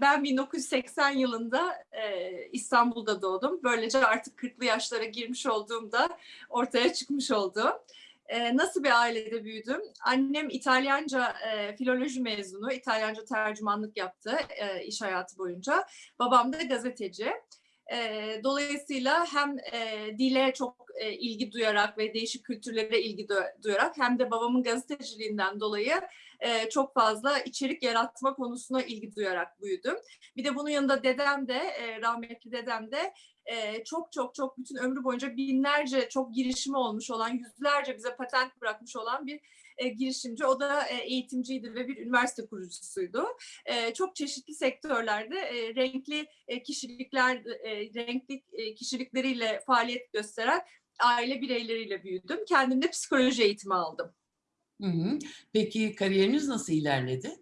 ben 1980 yılında e, İstanbul'da doğdum. Böylece artık 40'lı yaşlara girmiş olduğumda ortaya çıkmış oldu. E, nasıl bir ailede büyüdüm? Annem İtalyanca e, filoloji mezunu, İtalyanca tercümanlık yaptı e, iş hayatı boyunca. Babam da gazeteci. E, dolayısıyla hem e, dile çok e, ilgi duyarak ve değişik kültürlere ilgi duyarak hem de babamın gazeteciliğinden dolayı e, çok fazla içerik yaratma konusuna ilgi duyarak büyüdüm. Bir de bunun yanında dedem de, e, rahmetli dedem de e, çok çok çok bütün ömrü boyunca binlerce çok girişimi olmuş olan, yüzlerce bize patent bırakmış olan bir girişimci. O da eğitimciydi ve bir üniversite kurucusuydu. Çok çeşitli sektörlerde renkli kişilikler, renkli kişilikleriyle faaliyet gösteren aile bireyleriyle büyüdüm. Kendim de psikoloji eğitimi aldım. Hı hı. Peki kariyeriniz nasıl ilerledi?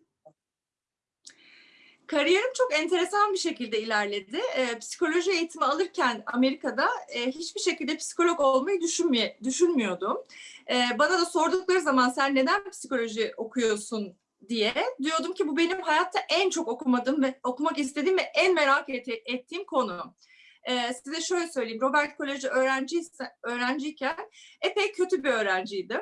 Kariyerim çok enteresan bir şekilde ilerledi. E, psikoloji eğitimi alırken Amerika'da e, hiçbir şekilde psikolog olmayı düşünmüy düşünmüyordum. E, bana da sordukları zaman sen neden psikoloji okuyorsun diye diyordum ki bu benim hayatta en çok okumadığım ve okumak istediğim ve en merak et ettiğim konu. Ee, size şöyle söyleyeyim, Robert Koleji öğrenci, öğrenciyken epey kötü bir öğrenciydim.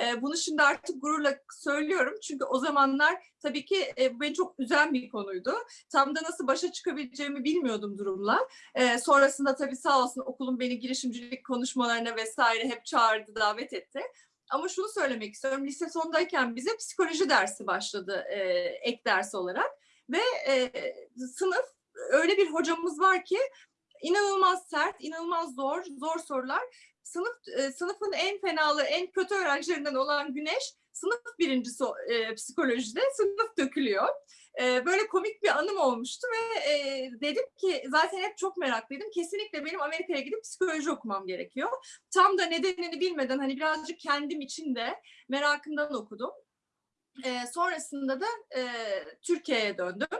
Ee, bunu şimdi artık gururla söylüyorum çünkü o zamanlar tabii ki e, bu beni çok üzen bir konuydu. Tam da nasıl başa çıkabileceğimi bilmiyordum durumla. Ee, sonrasında tabii sağ olsun okulum beni girişimcilik konuşmalarına vesaire hep çağırdı, davet etti. Ama şunu söylemek istiyorum. Lise sondayken bize psikoloji dersi başladı e, ek ders olarak. Ve e, sınıf öyle bir hocamız var ki inanılmaz sert, inanılmaz zor, zor sorular. Sınıf e, sınıfın en fenalı, en kötü öğrencilerinden olan Güneş sınıf birincisi e, psikolojide sınıf dökülüyor. E, böyle komik bir anım olmuştu ve e, dedim ki zaten hep çok meraklıydım. Kesinlikle benim Amerika'ya gidip psikoloji okumam gerekiyor. Tam da nedenini bilmeden hani birazcık kendim için de merakımdan okudum. E, sonrasında da e, Türkiye'ye döndüm.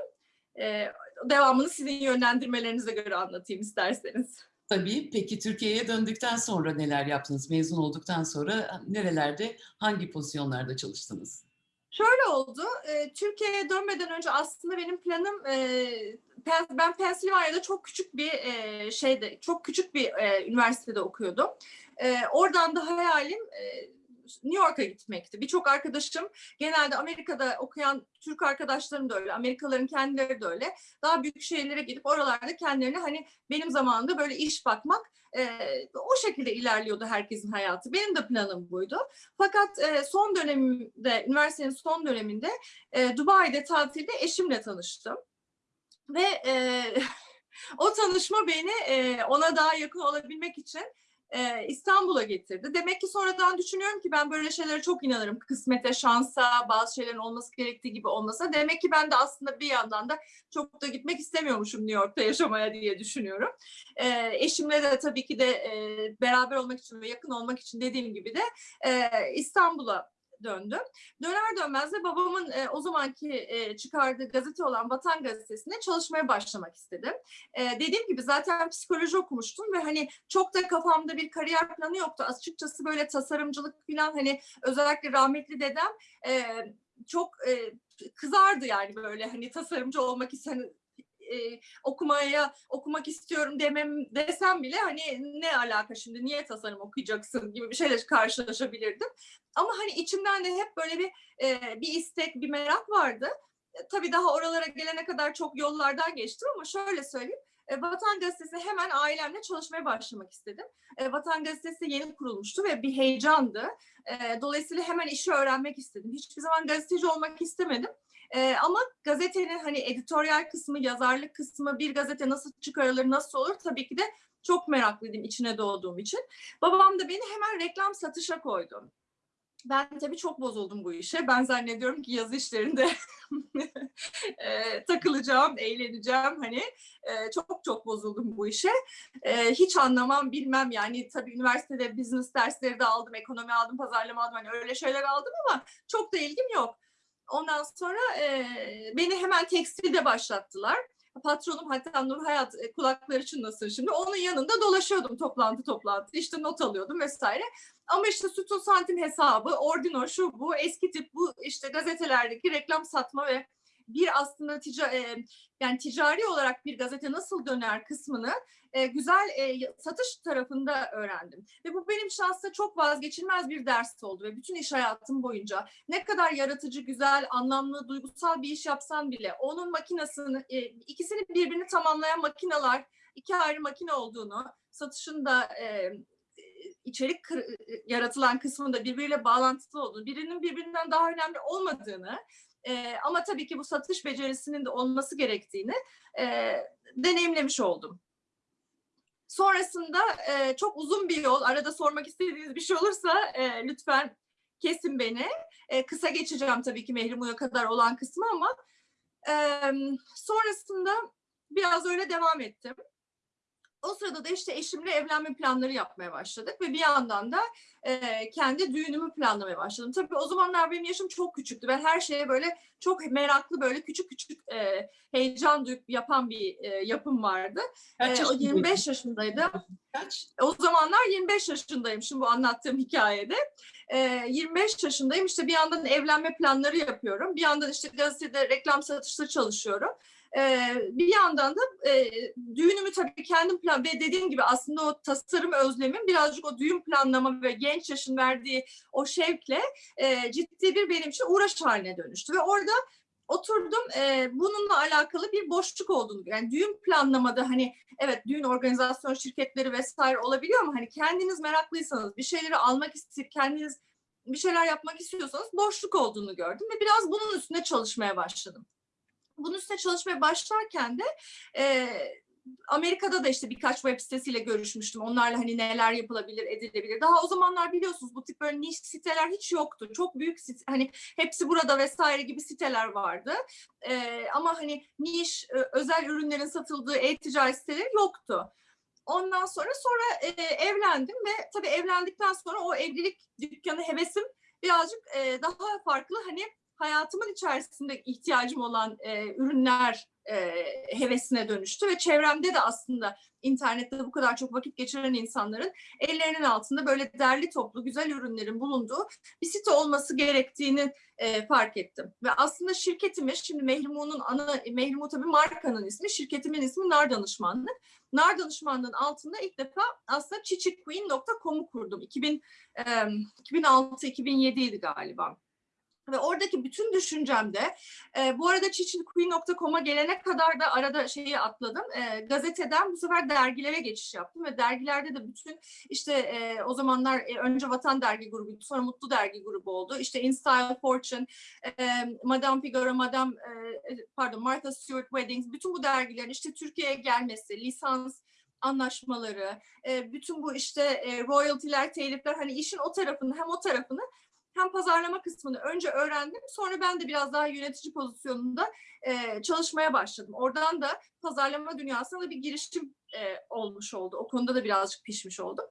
E, devamını sizin yönlendirmelerinize göre anlatayım isterseniz. Tabii. Peki Türkiye'ye döndükten sonra neler yaptınız? Mezun olduktan sonra nerelerde, hangi pozisyonlarda çalıştınız? Şöyle oldu. E, Türkiye'ye dönmeden önce aslında benim planım e, ben Pennsylvania'da çok küçük bir e, şeyde, çok küçük bir e, üniversitede okuyordum. E, oradan da hayalim e, New York'a gitmekti. Birçok arkadaşım genelde Amerika'da okuyan Türk arkadaşlarım da öyle, Amerikalıların kendileri de öyle. Daha büyük şehirlere gidip oralarda kendilerine hani benim zamanında böyle iş bakmak e, o şekilde ilerliyordu herkesin hayatı. Benim de planım buydu. Fakat e, son dönemde, üniversitenin son döneminde e, Dubai'de tatilde eşimle tanıştım. Ve e, o tanışma beni e, ona daha yakın olabilmek için e, İstanbul'a getirdi. Demek ki sonradan düşünüyorum ki ben böyle şeylere çok inanırım. Kısmete, şansa, bazı şeylerin olması gerektiği gibi olmasa. Demek ki ben de aslında bir yandan da çok da gitmek istemiyormuşum New York'ta yaşamaya diye düşünüyorum. E, eşimle de tabii ki de e, beraber olmak için ve yakın olmak için dediğim gibi de e, İstanbul'a döndüm. Döner dönmez de babamın e, o zamanki e, çıkardığı gazete olan Vatan Gazetesi'nde çalışmaya başlamak istedim. E, dediğim gibi zaten psikoloji okumuştum ve hani çok da kafamda bir kariyer planı yoktu. Açıkçası böyle tasarımcılık falan hani özellikle rahmetli dedem e, çok e, kızardı yani böyle hani tasarımcı olmak isteyen e, okumaya okumak istiyorum demem desem bile hani ne alaka şimdi niye tasarım okuyacaksın gibi bir şeyle karşılaşabilirdim. Ama hani içimden de hep böyle bir e, bir istek, bir merak vardı. E, tabii daha oralara gelene kadar çok yollardan geçtim ama şöyle söyleyeyim. E, Vatan Gazetesi hemen ailemle çalışmaya başlamak istedim. E, Vatan Gazetesi yeni kurulmuştu ve bir heyecandı. E, dolayısıyla hemen işi öğrenmek istedim. Hiçbir zaman gazeteci olmak istemedim. E, ama gazetenin hani editoryal kısmı, yazarlık kısmı, bir gazete nasıl çıkarılır, nasıl olur tabii ki de çok meraklıydım içine doğduğum için. Babam da beni hemen reklam satışa koydu. Ben tabii çok bozuldum bu işe. Ben zannediyorum ki yazı işlerinde e, takılacağım, eğleneceğim. Hani e, çok çok bozuldum bu işe. E, hiç anlamam, bilmem yani tabii üniversitede business dersleri de aldım, ekonomi aldım, pazarlama aldım. Hani öyle şeyler aldım ama çok da ilgim yok. Ondan sonra e, beni hemen tekstilde başlattılar. Patronum hatta Nur Hayat e, kulakları çınlasın şimdi. Onun yanında dolaşıyordum toplantı toplantı. İşte not alıyordum vesaire. Ama işte sütun santim hesabı, ordino şu bu, eski tip bu işte gazetelerdeki reklam satma ve bir aslında tica, e, yani ticari olarak bir gazete nasıl döner kısmını e, güzel e, satış tarafında öğrendim. Ve bu benim aslında çok vazgeçilmez bir ders oldu ve bütün iş hayatım boyunca ne kadar yaratıcı, güzel, anlamlı, duygusal bir iş yapsan bile onun makinesini, e, ikisini birbirini tamamlayan makineler, iki ayrı makine olduğunu, satışında e, içerik yaratılan kısmında birbiriyle bağlantılı olduğunu, birinin birbirinden daha önemli olmadığını e, ama tabii ki bu satış becerisinin de olması gerektiğini e, deneyimlemiş oldum. Sonrasında e, çok uzun bir yol, arada sormak istediğiniz bir şey olursa e, lütfen kesin beni. E, kısa geçeceğim tabii ki Mehrimu'ya kadar olan kısmı ama e, sonrasında biraz öyle devam ettim. O sırada da işte eşimle evlenme planları yapmaya başladık ve bir yandan da e, kendi düğünümü planlamaya başladım. Tabii o zamanlar benim yaşım çok küçüktü. Ben her şeye böyle çok meraklı böyle küçük küçük e, heyecan duyup yapan bir e, yapım vardı. Kaç E, o yaşındaydın? 25 yaşındaydım. Kaç? O zamanlar 25 yaşındayım şimdi bu anlattığım hikayede. Ee, 25 yaşındayım işte bir yandan evlenme planları yapıyorum. Bir yandan işte gazetede reklam satışta çalışıyorum. Ee, bir yandan da e, düğünümü tabii kendim plan ve dediğim gibi aslında o tasarım özlemim birazcık o düğün planlama ve genç yaşın verdiği o şevkle e, ciddi bir benim için uğraş haline dönüştü. Ve orada oturdum e, bununla alakalı bir boşluk olduğunu yani düğün planlamada hani evet düğün organizasyon şirketleri vesaire olabiliyor ama hani kendiniz meraklıysanız bir şeyleri almak isteyip kendiniz bir şeyler yapmak istiyorsanız boşluk olduğunu gördüm ve biraz bunun üstünde çalışmaya başladım. Bunun üstüne çalışmaya başlarken de e, Amerika'da da işte birkaç web sitesiyle görüşmüştüm. Onlarla hani neler yapılabilir, edilebilir. Daha o zamanlar biliyorsunuz bu tip böyle niş siteler hiç yoktu. Çok büyük site, hani hepsi burada vesaire gibi siteler vardı. Ee, ama hani niş, özel ürünlerin satıldığı e-ticaret siteleri yoktu. Ondan sonra sonra e, evlendim ve tabii evlendikten sonra o evlilik dükkanı hevesim birazcık e, daha farklı hani hayatımın içerisinde ihtiyacım olan e, ürünler e, hevesine dönüştü ve çevremde de aslında internette bu kadar çok vakit geçiren insanların ellerinin altında böyle derli toplu güzel ürünlerin bulunduğu bir site olması gerektiğini e, fark ettim. Ve aslında şirketimiz şimdi Mehrimu'nun ana, Mehrimu tabii markanın ismi, şirketimin ismi Nar Danışmanlık. Nar Danışmanlığı'nın altında ilk defa aslında chichiqueen.com'u kurdum. 2000, e, 2006-2007 idi galiba. Ve oradaki bütün düşüncemde, e, bu arada çiçilqueen.com'a gelene kadar da arada şeyi atladım. E, gazeteden bu sefer dergilere geçiş yaptım ve dergilerde de bütün işte e, o zamanlar e, önce Vatan Dergi grubuydu, sonra Mutlu Dergi grubu oldu. İşte In Style Fortune, e, Madame Figaro, Madame, e, pardon Martha Stewart Weddings, bütün bu dergilerin işte Türkiye'ye gelmesi, lisans anlaşmaları, e, bütün bu işte e, royalty'ler, telifler hani işin o tarafını hem o tarafını hem pazarlama kısmını önce öğrendim. Sonra ben de biraz daha yönetici pozisyonunda e, çalışmaya başladım. Oradan da pazarlama dünyasına da bir girişim e, olmuş oldu. O konuda da birazcık pişmiş oldum.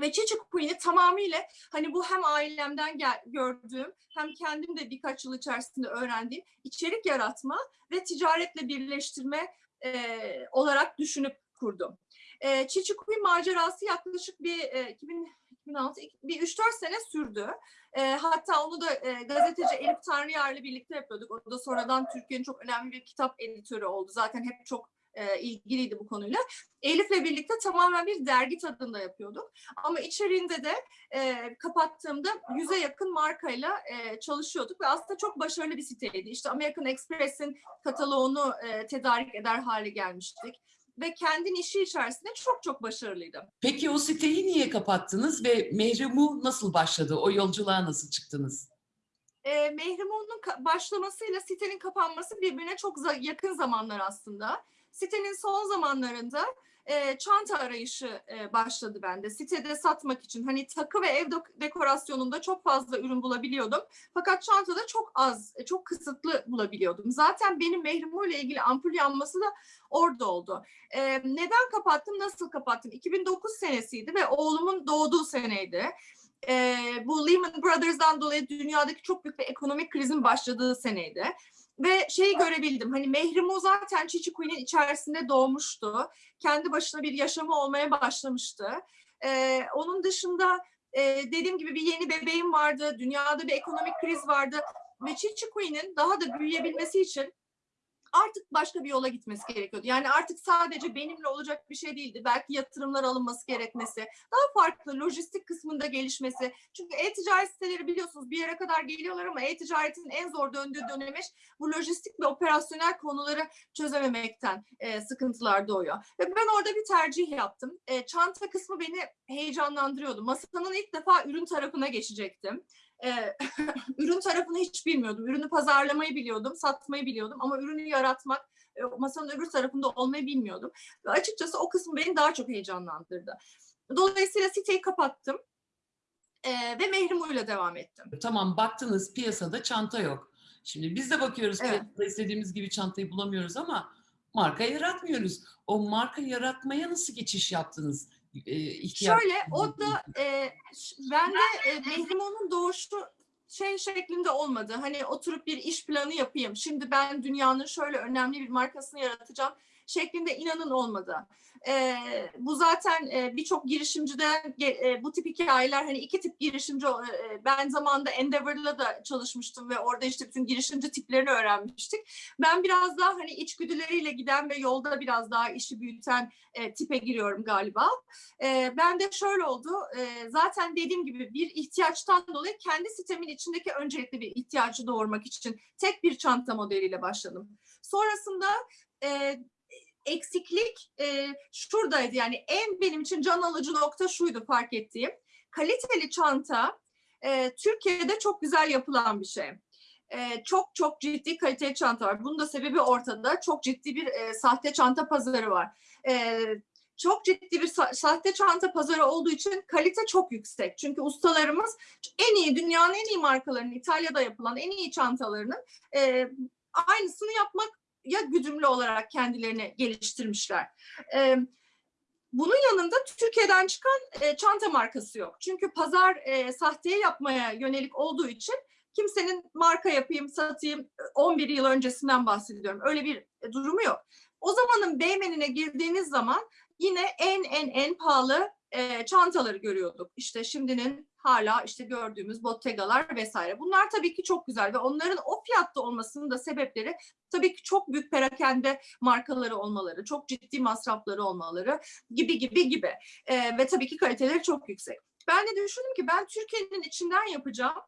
Ve Çiçek Queen'i tamamıyla hani bu hem ailemden gel, gördüğüm hem kendim de birkaç yıl içerisinde öğrendiğim içerik yaratma ve ticaretle birleştirme e, olarak düşünüp kurdum. E, Çiçek Queen macerası yaklaşık bir e, 2000 2006, bir 3-4 sene sürdü. E, hatta onu da e, gazeteci Elif Tanrıyar'la birlikte yapıyorduk. O da sonradan Türkiye'nin çok önemli bir kitap editörü oldu. Zaten hep çok e, ilgiliydi bu konuyla. Elif'le birlikte tamamen bir dergi tadında yapıyorduk. Ama içeriğinde de e, kapattığımda yüze yakın markayla e, çalışıyorduk ve aslında çok başarılı bir siteydi. İşte American Express'in kataloğunu e, tedarik eder hale gelmiştik ve kendi işi içerisinde çok çok başarılıydı. Peki o siteyi niye kapattınız ve Mehrimu nasıl başladı? O yolculuğa nasıl çıktınız? E, Mehrimun'un başlamasıyla sitenin kapanması birbirine çok yakın zamanlar aslında. Sitenin son zamanlarında e, çanta arayışı e, başladı bende. Sitede satmak için hani takı ve ev dekorasyonunda çok fazla ürün bulabiliyordum. Fakat çantada çok az, e, çok kısıtlı bulabiliyordum. Zaten benim Mehrimu ile ilgili ampul yanması da orada oldu. E, neden kapattım, nasıl kapattım? 2009 senesiydi ve oğlumun doğduğu seneydi. E, bu Lehman Brothers'dan dolayı dünyadaki çok büyük bir ekonomik krizin başladığı seneydi ve şeyi görebildim. Hani Mehrimu zaten Çiçi Queen'in içerisinde doğmuştu. Kendi başına bir yaşamı olmaya başlamıştı. Ee, onun dışında e, dediğim gibi bir yeni bebeğim vardı. Dünyada bir ekonomik kriz vardı. ve Chichi Queen'in daha da büyüyebilmesi için artık başka bir yola gitmesi gerekiyordu. Yani artık sadece benimle olacak bir şey değildi. Belki yatırımlar alınması gerekmesi, daha farklı lojistik kısmında gelişmesi. Çünkü e-ticaret siteleri biliyorsunuz bir yere kadar geliyorlar ama e-ticaretin en zor döndüğü dönemiş bu lojistik ve operasyonel konuları çözememekten e, sıkıntılar doğuyor. Ve ben orada bir tercih yaptım. E, çanta kısmı beni heyecanlandırıyordu. Masanın ilk defa ürün tarafına geçecektim. E, ürün tarafını hiç bilmiyordum. Ürünü pazarlamayı biliyordum, satmayı biliyordum ama ürünü yaratmak, e, masanın öbür tarafında olmayı bilmiyordum. Ve açıkçası o kısım beni daha çok heyecanlandırdı. Dolayısıyla siteyi kapattım e, ve Mehrimuyla devam ettim. Tamam baktınız piyasada çanta yok. Şimdi biz de bakıyoruz Evet. piyasada istediğimiz gibi çantayı bulamıyoruz ama marka yaratmıyoruz. O marka yaratmaya nasıl geçiş yaptınız? İhtiyaç- Şöyle o da e, ş- bende e, Mehrimon'un doğuşu şey şeklinde olmadı. Hani oturup bir iş planı yapayım. Şimdi ben dünyanın şöyle önemli bir markasını yaratacağım şeklinde inanın olmadı. E, bu zaten e, birçok girişimciden e, bu tip hikayeler hani iki tip girişimci o- e, ben zamanında Endeavor'la da çalışmıştım ve orada işte bütün girişimci tiplerini öğrenmiştik. Ben biraz daha hani içgüdüleriyle giden ve yolda biraz daha işi büyüten e, tipe giriyorum galiba. E, ben de şöyle oldu. e, zaten dediğim gibi bir ihtiyaçtan dolayı kendi sitemin içindeki öncelikli bir ihtiyacı doğurmak için tek bir çanta modeliyle başladım. Sonrasında e, eksiklik e, şuradaydı. Yani en benim için can alıcı nokta şuydu fark ettiğim. Kaliteli çanta e, Türkiye'de çok güzel yapılan bir şey. E, çok çok ciddi kaliteli çanta var. Bunun da sebebi ortada. Çok ciddi bir e, sahte çanta pazarı var. E, çok ciddi bir sa- sahte çanta pazarı olduğu için kalite çok yüksek. Çünkü ustalarımız en iyi, dünyanın en iyi markalarının, İtalya'da yapılan en iyi çantalarının e, aynısını yapmak ya güdümlü olarak kendilerini geliştirmişler. E, bunun yanında Türkiye'den çıkan e, çanta markası yok. Çünkü pazar e, sahteye yapmaya yönelik olduğu için kimsenin marka yapayım, satayım 11 yıl öncesinden bahsediyorum. Öyle bir e, durumu yok. O zamanın Beymen'ine girdiğiniz zaman yine en en en pahalı e, çantaları görüyorduk. İşte şimdinin hala işte gördüğümüz Bottega'lar vesaire. Bunlar tabii ki çok güzel ve onların o fiyatta olmasının da sebepleri tabii ki çok büyük perakende markaları olmaları, çok ciddi masrafları olmaları gibi gibi gibi. E, ve tabii ki kaliteleri çok yüksek. Ben de düşündüm ki ben Türkiye'nin içinden yapacağım.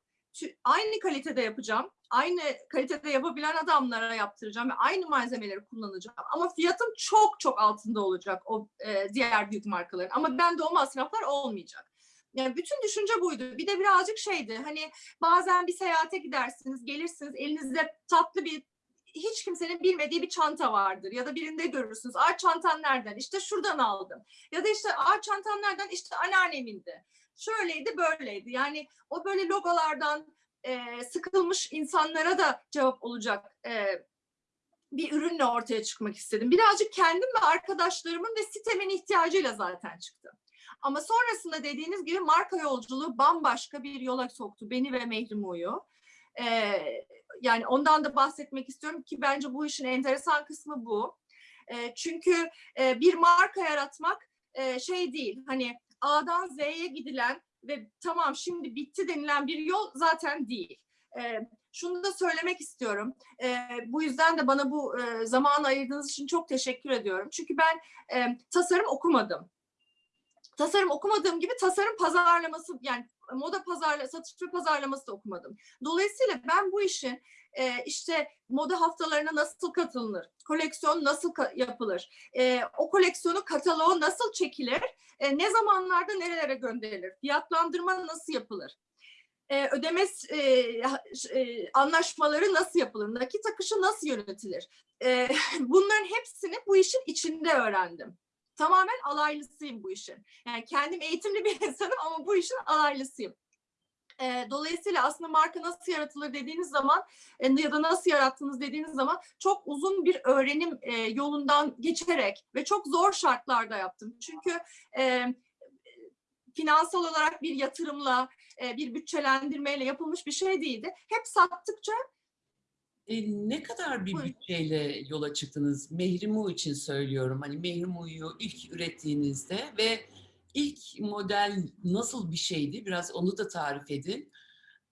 Aynı kalitede yapacağım. Aynı kalitede yapabilen adamlara yaptıracağım ve aynı malzemeleri kullanacağım. Ama fiyatım çok çok altında olacak o e, diğer büyük markaların. Ama bende o masraflar olmayacak. Yani bütün düşünce buydu. Bir de birazcık şeydi. Hani bazen bir seyahate gidersiniz, gelirsiniz, elinizde tatlı bir hiç kimsenin bilmediği bir çanta vardır ya da birinde görürsünüz. Aa çantan nereden? İşte şuradan aldım. Ya da işte aa çantan nereden? İşte anneannemindi. Şöyleydi, böyleydi. Yani o böyle logolardan e, sıkılmış insanlara da cevap olacak e, bir ürünle ortaya çıkmak istedim. Birazcık kendim ve arkadaşlarımın ve sitemin ihtiyacıyla zaten çıktı. Ama sonrasında dediğiniz gibi marka yolculuğu bambaşka bir yola soktu beni ve Mehrimu'yu. Ee, yani ondan da bahsetmek istiyorum ki bence bu işin enteresan kısmı bu. Ee, çünkü e, bir marka yaratmak e, şey değil hani A'dan Z'ye gidilen ve tamam şimdi bitti denilen bir yol zaten değil. Ee, şunu da söylemek istiyorum. Ee, bu yüzden de bana bu e, zaman ayırdığınız için çok teşekkür ediyorum. Çünkü ben e, tasarım okumadım. Tasarım okumadığım gibi tasarım pazarlaması yani moda pazarla satış ve pazarlaması da okumadım. Dolayısıyla ben bu işin e, işte moda haftalarına nasıl katılınır, koleksiyon nasıl ka- yapılır, e, o koleksiyonu kataloğu nasıl çekilir, e, ne zamanlarda nerelere gönderilir, fiyatlandırma nasıl yapılır, e, ödeme e, e, anlaşmaları nasıl yapılır, nakit akışı nasıl yönetilir, e, bunların hepsini bu işin içinde öğrendim. Tamamen alaylısıyım bu işin. Yani kendim eğitimli bir insanım ama bu işin alaylısıyım. E, dolayısıyla aslında marka nasıl yaratılır dediğiniz zaman e, ya da nasıl yarattınız dediğiniz zaman çok uzun bir öğrenim e, yolundan geçerek ve çok zor şartlarda yaptım. Çünkü e, finansal olarak bir yatırımla, e, bir bütçelendirmeyle yapılmış bir şey değildi. Hep sattıkça E, ne kadar bir bütçeyle yola çıktınız? Mehrimu için söylüyorum. Hani Mehrimu'yu ilk ürettiğinizde ve ilk model nasıl bir şeydi? Biraz onu da tarif edin.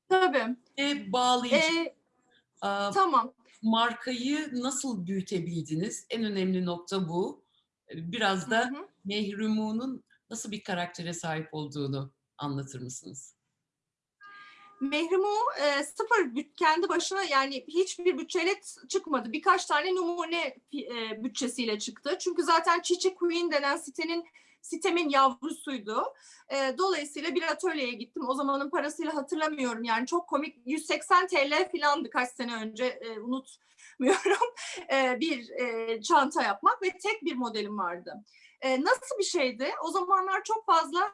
tabii Ve bağlayıcı e, Aa, Tamam. markayı nasıl büyütebildiniz? En önemli nokta bu. Biraz da. Mehrumun'un nasıl bir karaktere sahip olduğunu anlatır mısınız? Mehrumu e, sıfır kendi başına yani hiçbir bütçeyle çıkmadı. Birkaç tane numune e, bütçesiyle çıktı. Çünkü zaten Çiçi Queen denen sitenin sitemin yavrusuydu. E, dolayısıyla bir atölyeye gittim. O zamanın parasıyla hatırlamıyorum. Yani çok komik 180 TL filandı kaç sene önce e, unutmuyorum. E, bir çanta yapmak ve tek bir modelim vardı. Nasıl bir şeydi? O zamanlar çok fazla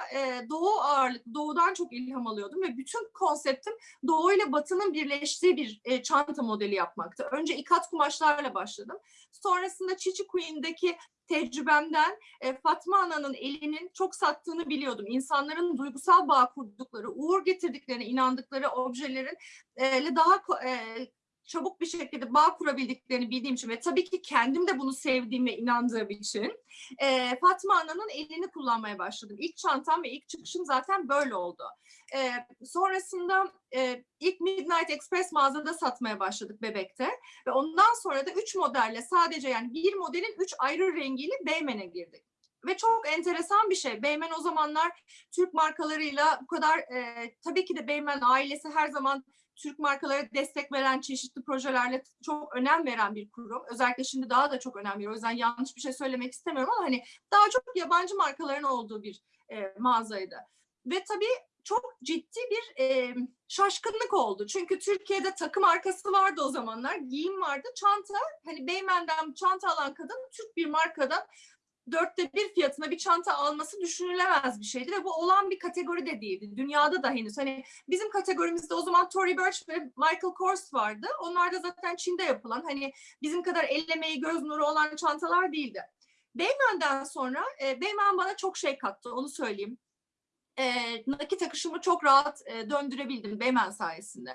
doğu ağırlık, doğudan çok ilham alıyordum ve bütün konseptim doğu ile batının birleştiği bir çanta modeli yapmaktı. Önce ikat kumaşlarla başladım. Sonrasında Çiçi Queen'deki tecrübemden Fatma Ana'nın elinin çok sattığını biliyordum. İnsanların duygusal bağ kurdukları, uğur getirdiklerine inandıkları objelerin daha çabuk bir şekilde bağ kurabildiklerini bildiğim için ve tabii ki kendim de bunu sevdiğim ve inandığım için e, Fatma Ana'nın elini kullanmaya başladım. İlk çantam ve ilk çıkışım zaten böyle oldu. E, sonrasında e, ilk Midnight Express mağazada satmaya başladık Bebek'te ve ondan sonra da üç modelle sadece yani bir modelin üç ayrı rengiyle Beymen'e girdik. Ve çok enteresan bir şey. Beymen o zamanlar Türk markalarıyla bu kadar e, tabii ki de Beymen ailesi her zaman Türk markalara destek veren çeşitli projelerle çok önem veren bir kurum. Özellikle şimdi daha da çok önem veriyor. O yüzden yanlış bir şey söylemek istemiyorum ama hani daha çok yabancı markaların olduğu bir e, mağazaydı. Ve tabii çok ciddi bir e, şaşkınlık oldu. Çünkü Türkiye'de takım markası vardı o zamanlar. Giyim vardı. Çanta hani Beymen'den çanta alan kadın Türk bir markadan dörtte bir fiyatına bir çanta alması düşünülemez bir şeydi ve bu olan bir kategori de değildi. Dünyada da henüz hani bizim kategorimizde o zaman Tory Burch ve Michael Kors vardı. Onlar da zaten Çin'de yapılan hani bizim kadar ellemeyi göz nuru olan çantalar değildi. Beymen'den sonra e, Beymen bana çok şey kattı onu söyleyeyim. E, nakit akışımı çok rahat e, döndürebildim Beymen sayesinde.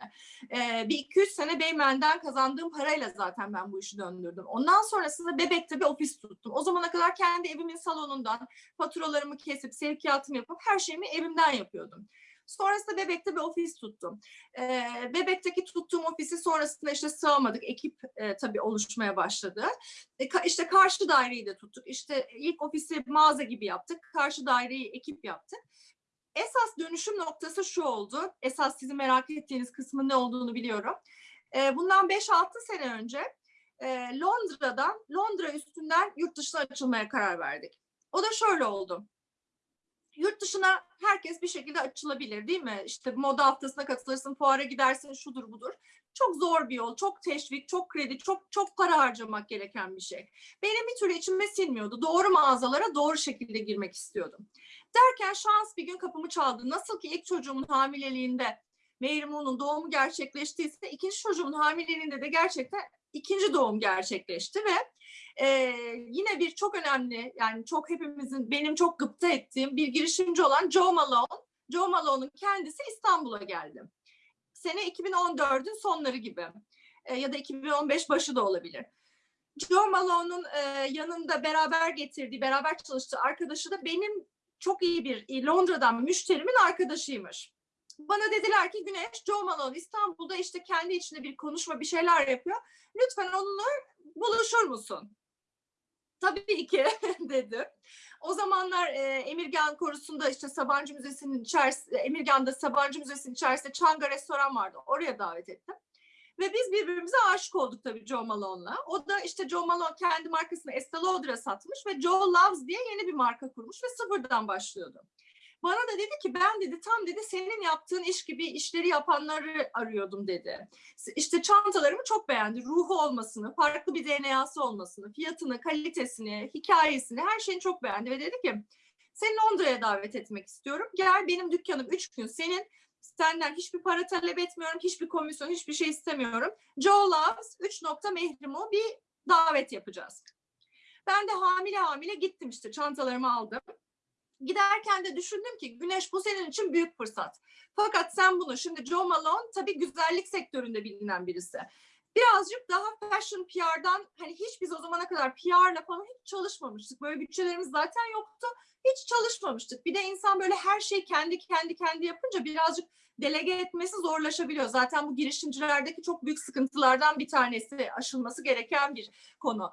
E, bir 200 sene Beymen'den kazandığım parayla zaten ben bu işi döndürdüm. Ondan sonrasında Bebek'te bir ofis tuttum. O zamana kadar kendi evimin salonundan faturalarımı kesip sevkiyatımı yapıp her şeyimi evimden yapıyordum. Sonrasında Bebek'te bir ofis tuttum. Ee, Bebek'teki tuttuğum ofisi sonrasında işte sığamadık. Ekip e, tabii oluşmaya başladı. E, ka- işte karşı daireyi de tuttuk. İşte ilk ofisi mağaza gibi yaptık. Karşı daireyi ekip yaptık. Esas dönüşüm noktası şu oldu. Esas sizin merak ettiğiniz kısmın ne olduğunu biliyorum. Ee, bundan 5-6 sene önce e, Londra'dan, Londra üstünden yurt dışına açılmaya karar verdik. O da şöyle oldu. Yurt dışına herkes bir şekilde açılabilir değil mi? İşte moda haftasına katılırsın, fuara gidersin, şudur budur. Çok zor bir yol, çok teşvik, çok kredi, çok çok para harcamak gereken bir şey. Benim bir türlü içime sinmiyordu. Doğru mağazalara doğru şekilde girmek istiyordum. Derken şans bir gün kapımı çaldı. Nasıl ki ilk çocuğumun hamileliğinde Mehrimun'un doğumu gerçekleştiyse ikinci çocuğumun hamileliğinde de gerçekten ikinci doğum gerçekleşti ve e, yine bir çok önemli yani çok hepimizin benim çok gıpta ettiğim bir girişimci olan Joe Malone. Joe Malone'un kendisi İstanbul'a geldi. Sene 2014'ün sonları gibi E, ya da 2015 başı da olabilir. Joe Malone'un e, yanında beraber getirdiği, beraber çalıştığı arkadaşı da benim çok iyi bir e, Londra'dan müşterimin arkadaşıymış. Bana dediler ki Güneş, Joe Malone İstanbul'da işte kendi içinde bir konuşma bir şeyler yapıyor. Lütfen onunla buluşur musun? Tabii ki dedim. O zamanlar e, Emirgan Korusu'nda işte Sabancı Müzesi'nin içerisinde, Emirgan'da Sabancı Müzesi'nin içerisinde Çanga restoran vardı. Oraya davet ettim. Ve biz birbirimize aşık olduk tabii Joe Malone'la. O da işte Joe Malone kendi markasını Estee Lauder'a satmış ve Joe Loves diye yeni bir marka kurmuş ve sıfırdan başlıyordu. Bana da dedi ki ben dedi tam dedi senin yaptığın iş gibi işleri yapanları arıyordum dedi. İşte çantalarımı çok beğendi. Ruhu olmasını, farklı bir DNA'sı olmasını, fiyatını, kalitesini, hikayesini her şeyini çok beğendi ve dedi ki seni Londra'ya davet etmek istiyorum. Gel benim dükkanım üç gün senin. Senden hiçbir para talep etmiyorum, hiçbir komisyon, hiçbir şey istemiyorum. Joe Loves 3 nokta mehrimu bir davet yapacağız. Ben de hamile hamile gittim işte çantalarımı aldım. Giderken de düşündüm ki Güneş bu senin için büyük fırsat. Fakat sen bunu şimdi Joe Malone tabii güzellik sektöründe bilinen birisi. birazcık daha fashion PR'dan hani hiç biz o zamana kadar PR'la falan hiç çalışmamıştık. Böyle bütçelerimiz zaten yoktu. Hiç çalışmamıştık. Bir de insan böyle her şeyi kendi kendi kendi yapınca birazcık delege etmesi zorlaşabiliyor. Zaten bu girişimcilerdeki çok büyük sıkıntılardan bir tanesi aşılması gereken bir konu.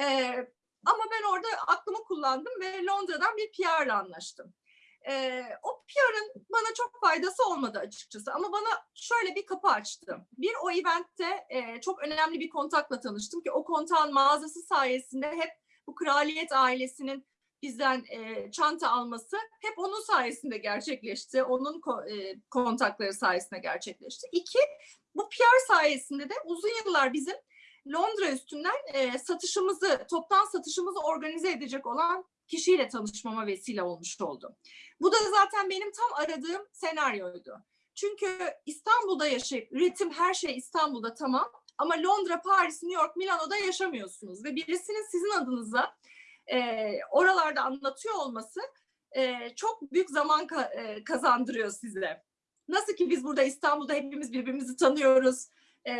Ee, ama ben orada aklımı kullandım ve Londra'dan bir PR ile anlaştım. Ee, o PR'ın bana çok faydası olmadı açıkçası ama bana şöyle bir kapı açtı. Bir o eventte e, çok önemli bir kontakla tanıştım ki o kontağın mağazası sayesinde hep bu kraliyet ailesinin bizden e, çanta alması hep onun sayesinde gerçekleşti. Onun ko- e, kontakları sayesinde gerçekleşti. İki, bu PR sayesinde de uzun yıllar bizim Londra üstünden e, satışımızı, toptan satışımızı organize edecek olan kişiyle tanışmama vesile olmuş oldu. Bu da zaten benim tam aradığım senaryoydu. Çünkü İstanbul'da yaşayıp üretim her şey İstanbul'da tamam ama Londra, Paris, New York, Milano'da yaşamıyorsunuz ve birisinin sizin adınıza e, oralarda anlatıyor olması e, çok büyük zaman ka- e, kazandırıyor size. Nasıl ki biz burada İstanbul'da hepimiz birbirimizi tanıyoruz. E,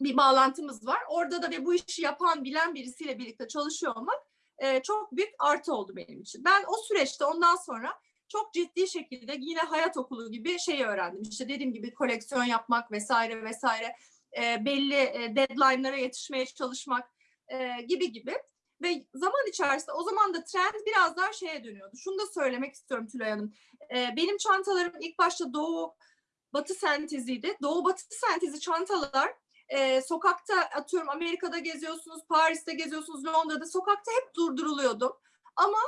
bir bağlantımız var. Orada da ve bu işi yapan, bilen birisiyle birlikte çalışıyor olmak e, çok büyük artı oldu benim için. Ben o süreçte ondan sonra çok ciddi şekilde yine hayat okulu gibi şeyi öğrendim. İşte dediğim gibi koleksiyon yapmak vesaire vesaire e, belli e, deadline'lara yetişmeye çalışmak e, gibi gibi. Ve zaman içerisinde o zaman da trend biraz daha şeye dönüyordu. Şunu da söylemek istiyorum Tülay Hanım. E, benim çantalarım ilk başta doğu batı senteziydi. Doğu batı sentezi çantalar e, sokakta atıyorum Amerika'da geziyorsunuz, Paris'te geziyorsunuz, Londra'da sokakta hep durduruluyordum. Ama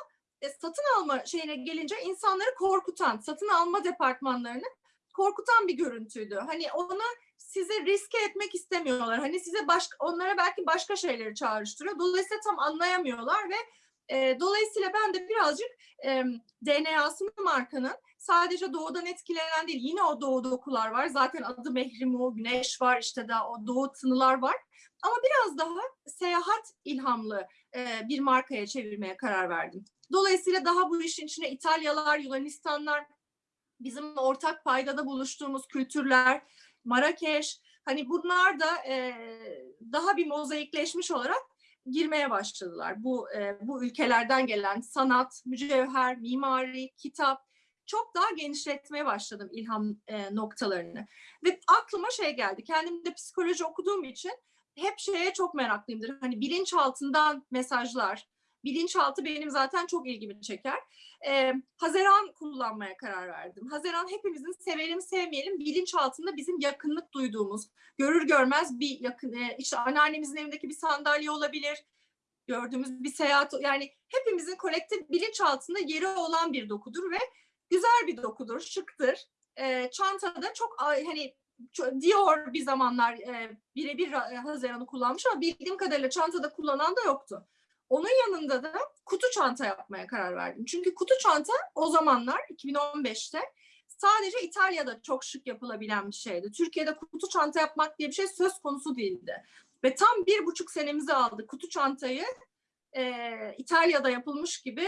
e, satın alma şeyine gelince insanları korkutan, satın alma departmanlarını korkutan bir görüntüydü. Hani ona size riske etmek istemiyorlar. Hani size başka onlara belki başka şeyleri çağrıştırıyor. Dolayısıyla tam anlayamıyorlar ve e, dolayısıyla ben de birazcık e, DNA'sını markanın sadece doğudan etkilenen değil. Yine o doğu dokular var. Zaten adı Mehrimu, Güneş var. işte daha o doğu tınılar var. Ama biraz daha seyahat ilhamlı e, bir markaya çevirmeye karar verdim. Dolayısıyla daha bu işin içine İtalyalar, Yunanistanlar, bizim ortak paydada buluştuğumuz kültürler, Marrakeş, hani bunlar da e, daha bir mozaikleşmiş olarak girmeye başladılar. Bu e, bu ülkelerden gelen sanat, mücevher, mimari, kitap çok daha genişletmeye başladım ilham e, noktalarını. Ve aklıma şey geldi. Kendim de psikoloji okuduğum için hep şeye çok meraklıyımdır. Hani bilinçaltından mesajlar. Bilinçaltı benim zaten çok ilgimi çeker. Ee, Haziran kullanmaya karar verdim. Haziran hepimizin sevelim sevmeyelim bilinçaltında bizim yakınlık duyduğumuz, görür görmez bir yakın, e, işte anneannemizin evindeki bir sandalye olabilir, gördüğümüz bir seyahat, yani hepimizin kolektif bilinçaltında yeri olan bir dokudur ve güzel bir dokudur, şıktır. Ee, çantada çok hani Dior bir zamanlar e, birebir e, Haziran'ı kullanmış ama bildiğim kadarıyla çantada kullanan da yoktu. Onun yanında da kutu çanta yapmaya karar verdim. Çünkü kutu çanta o zamanlar 2015'te sadece İtalya'da çok şık yapılabilen bir şeydi. Türkiye'de kutu çanta yapmak diye bir şey söz konusu değildi. Ve tam bir buçuk senemizi aldı kutu çantayı e, İtalya'da yapılmış gibi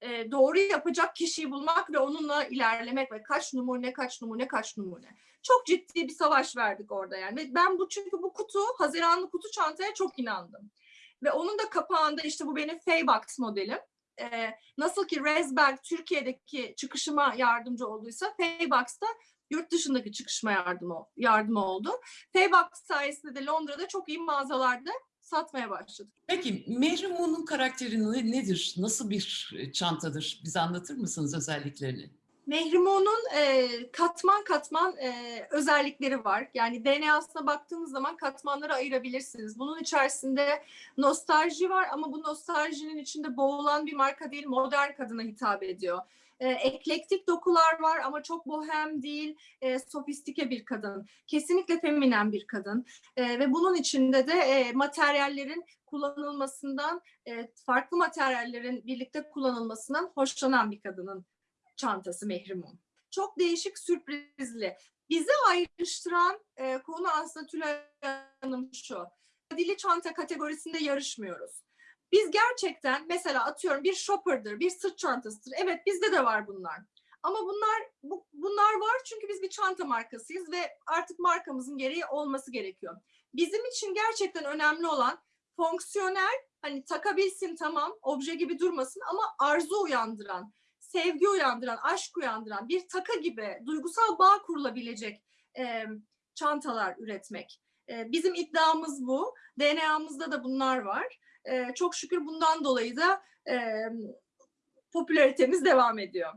e, doğru yapacak kişiyi bulmak ve onunla ilerlemek ve kaç numune kaç numune kaç numune. Çok ciddi bir savaş verdik orada yani. Ben bu çünkü bu kutu Haziranlı kutu çantaya çok inandım. Ve onun da kapağında işte bu benim Faybox modelim. Ee, nasıl ki Resbag Türkiye'deki çıkışıma yardımcı olduysa Faybox'ta yurt dışındaki çıkışma yardımı, yardımı oldu. Faybox sayesinde de Londra'da çok iyi mağazalarda satmaya başladık. Peki Mehrimun'un karakteri nedir? Nasıl bir çantadır? Bize anlatır mısınız özelliklerini? Mehrimun'un e, katman katman e, özellikleri var. Yani DNA'sına baktığınız zaman katmanları ayırabilirsiniz. Bunun içerisinde nostalji var ama bu nostaljinin içinde boğulan bir marka değil, modern kadına hitap ediyor. E, eklektik dokular var ama çok bohem değil, e, sofistike bir kadın. Kesinlikle feminen bir kadın. E, ve bunun içinde de e, materyallerin kullanılmasından, e, farklı materyallerin birlikte kullanılmasından hoşlanan bir kadının çantası Mehrimun. Çok değişik, sürprizli. Bizi ayrıştıran e, konu aslında Tülay Hanım şu. Dili çanta kategorisinde yarışmıyoruz. Biz gerçekten mesela atıyorum bir shopper'dır, bir sırt çantasıdır. Evet bizde de var bunlar. Ama bunlar bu, bunlar var çünkü biz bir çanta markasıyız ve artık markamızın gereği olması gerekiyor. Bizim için gerçekten önemli olan fonksiyonel hani takabilsin tamam obje gibi durmasın ama arzu uyandıran, sevgi uyandıran, aşk uyandıran bir taka gibi duygusal bağ kurulabilecek e, çantalar üretmek. E, bizim iddiamız bu. DNA'mızda da bunlar var. E, çok şükür bundan dolayı da e, popülaritemiz devam ediyor.